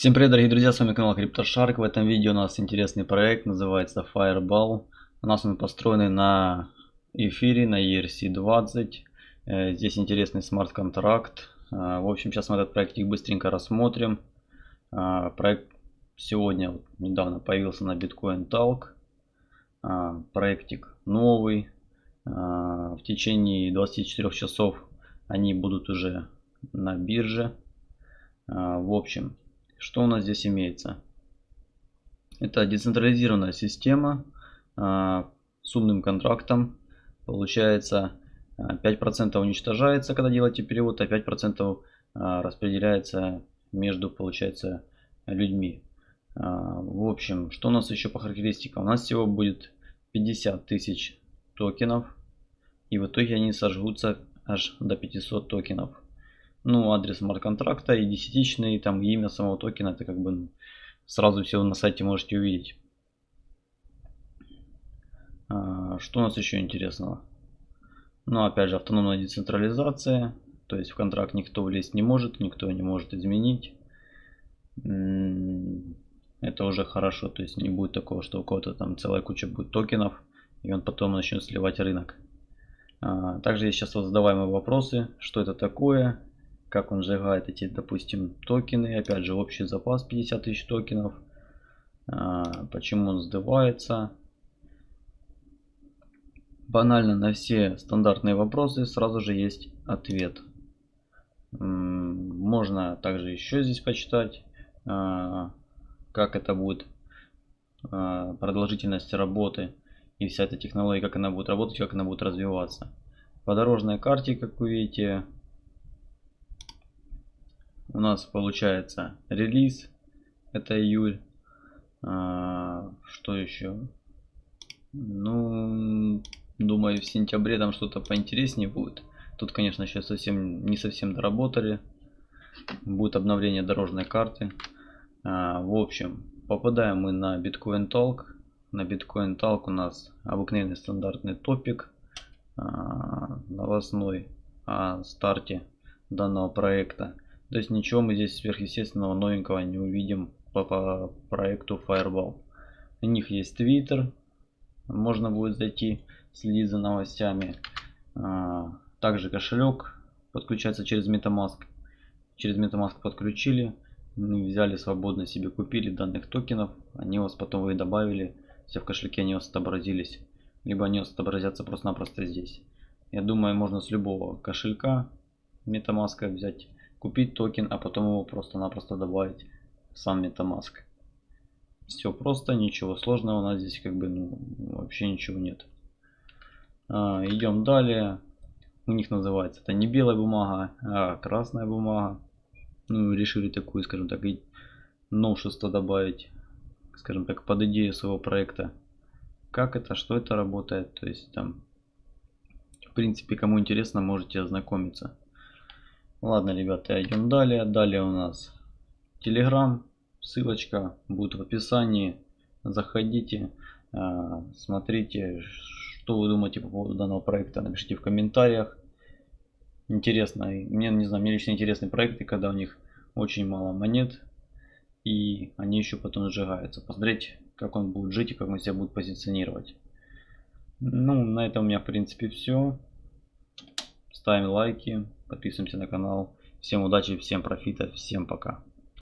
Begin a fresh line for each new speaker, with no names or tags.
Всем привет, дорогие друзья, с вами канал CryptoShark. В этом видео у нас интересный проект, называется Fireball. У нас он построенный на эфире, на ERC20. Э, здесь интересный смарт-контракт. Э, в общем, сейчас мы этот проектик быстренько рассмотрим. Э, проект сегодня, недавно появился на Bitcoin Talk. Проектик новый. В течение 24 часов они будут уже на бирже. В общем, что у нас здесь имеется? Это децентрализированная система э, с умным контрактом. Получается 5% уничтожается, когда делаете перевод, а 5% э, распределяется между, получается, людьми. В общем, что у нас еще по характеристикам? У нас всего будет 50 тысяч токенов. И в итоге они сожгутся аж до 500 токенов ну, адрес смарт-контракта и десятичный, там имя самого токена, это как бы ну, сразу все на сайте можете увидеть. А, что у нас еще интересного? Ну, опять же, автономная децентрализация, то есть в контракт никто влезть не может, никто не может изменить. Это уже хорошо, то есть не будет такого, что у кого-то там целая куча будет токенов, и он потом начнет сливать рынок. А, также есть сейчас задаваемые вопросы, что это такое, как он сжигает эти, допустим, токены. Опять же, общий запас 50 тысяч токенов. А, почему он сдувается. Банально на все стандартные вопросы сразу же есть ответ. Можно также еще здесь почитать, а, как это будет а, продолжительность работы и вся эта технология, как она будет работать, как она будет развиваться. По дорожной карте, как вы видите, у нас получается релиз. Это июль. А, что еще? Ну, думаю, в сентябре там что-то поинтереснее будет. Тут, конечно, сейчас совсем не совсем доработали. Будет обновление дорожной карты. А, в общем, попадаем мы на Bitcoin Talk. На Bitcoin Talk у нас обыкновенный стандартный топик а, новостной о старте данного проекта. То есть ничего мы здесь сверхъестественного новенького не увидим по, по проекту Fireball. У них есть Twitter, можно будет зайти, следить за новостями. А, также кошелек подключается через MetaMask. Через MetaMask подключили, взяли свободно себе, купили данных токенов. Они вас потом вы добавили, все в кошельке они у вас отобразились. Либо они у вас отобразятся просто-напросто здесь. Я думаю, можно с любого кошелька MetaMask взять купить токен, а потом его просто-напросто добавить в сам MetaMask. Все просто, ничего сложного у нас здесь как бы ну, вообще ничего нет. А, идем далее. У них называется это не белая бумага, а красная бумага. Ну, решили такую, скажем так, и новшество добавить, скажем так, под идею своего проекта. Как это, что это работает, то есть там, в принципе, кому интересно, можете ознакомиться. Ладно, ребята, идем далее. Далее у нас Telegram. Ссылочка будет в описании. Заходите, а, смотрите, что вы думаете по поводу данного проекта. Напишите в комментариях. Интересно, мне не знаю, мне лично интересны проекты, когда у них очень мало монет. И они еще потом сжигаются. Посмотреть, как он будет жить и как он себя будет позиционировать. Ну, на этом у меня в принципе все. Ставим лайки, подписываемся на канал. Всем удачи, всем профита, всем пока.